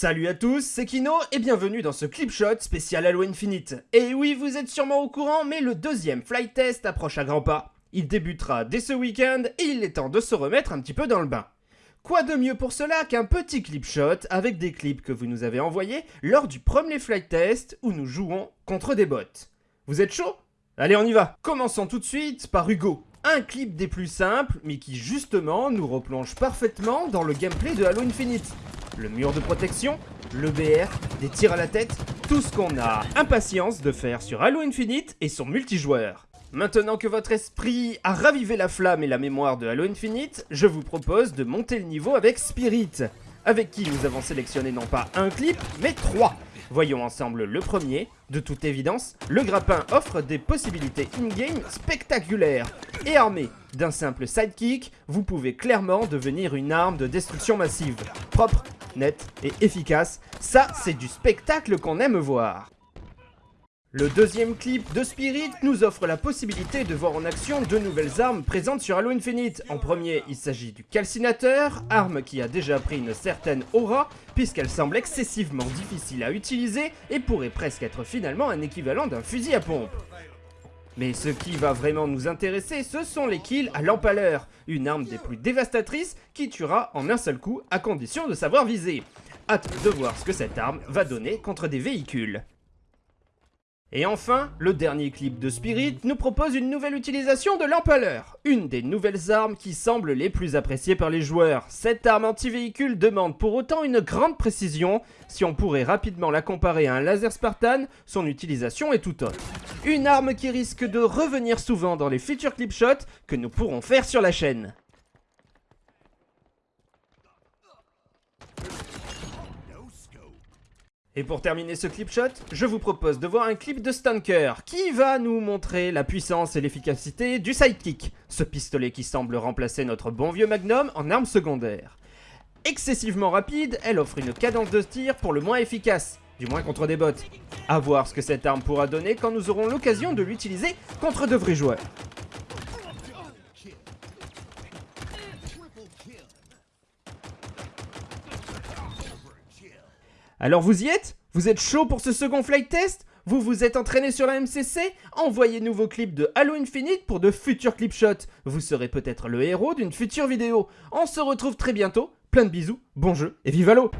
Salut à tous, c'est Kino et bienvenue dans ce clip shot spécial Halo Infinite. Et oui, vous êtes sûrement au courant, mais le deuxième flight test approche à grands pas. Il débutera dès ce week-end et il est temps de se remettre un petit peu dans le bain. Quoi de mieux pour cela qu'un petit clip shot avec des clips que vous nous avez envoyés lors du premier flight test où nous jouons contre des bots. Vous êtes chaud? Allez, on y va Commençons tout de suite par Hugo. Un clip des plus simples, mais qui justement nous replonge parfaitement dans le gameplay de Halo Infinite le mur de protection, le BR, des tirs à la tête, tout ce qu'on a impatience de faire sur Halo Infinite et son multijoueur. Maintenant que votre esprit a ravivé la flamme et la mémoire de Halo Infinite, je vous propose de monter le niveau avec Spirit, avec qui nous avons sélectionné non pas un clip, mais trois. Voyons ensemble le premier. De toute évidence, le grappin offre des possibilités in-game spectaculaires. Et armé d'un simple sidekick, vous pouvez clairement devenir une arme de destruction massive. Propre, net et efficace, ça c'est du spectacle qu'on aime voir. Le deuxième clip de Spirit nous offre la possibilité de voir en action deux nouvelles armes présentes sur Halo Infinite. En premier, il s'agit du calcinateur, arme qui a déjà pris une certaine aura, puisqu'elle semble excessivement difficile à utiliser et pourrait presque être finalement un équivalent d'un fusil à pompe. Mais ce qui va vraiment nous intéresser, ce sont les kills à l'empaleur, une arme des plus dévastatrices qui tuera en un seul coup à condition de savoir viser. Hâte de voir ce que cette arme va donner contre des véhicules. Et enfin, le dernier clip de Spirit nous propose une nouvelle utilisation de l'empaleur, une des nouvelles armes qui semblent les plus appréciées par les joueurs. Cette arme anti-véhicule demande pour autant une grande précision, si on pourrait rapidement la comparer à un laser Spartan, son utilisation est tout autre. Une arme qui risque de revenir souvent dans les futurs clip shots que nous pourrons faire sur la chaîne. Et pour terminer ce clip shot, je vous propose de voir un clip de Stunker qui va nous montrer la puissance et l'efficacité du sidekick, ce pistolet qui semble remplacer notre bon vieux Magnum en arme secondaire. Excessivement rapide, elle offre une cadence de tir pour le moins efficace, du moins contre des bots. A voir ce que cette arme pourra donner quand nous aurons l'occasion de l'utiliser contre de vrais joueurs. Alors vous y êtes? Vous êtes chaud pour ce second flight test? Vous vous êtes entraîné sur la MCC Envoyez-nous vos clips de Halo Infinite pour de futurs clip shots. Vous serez peut-être le héros d'une future vidéo. On se retrouve très bientôt. Plein de bisous, bon jeu et vive Halo